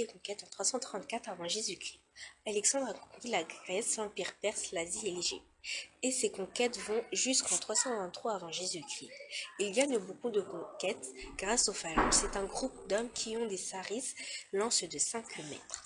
les conquêtes en 334 avant Jésus-Christ. Alexandre a conquis la Grèce, l'Empire perse, l'Asie et l'Égypte. Et ses conquêtes vont jusqu'en 323 avant Jésus-Christ. Il gagne beaucoup de conquêtes grâce aux phalanges. C'est un groupe d'hommes qui ont des saris, lances de 5 mètres.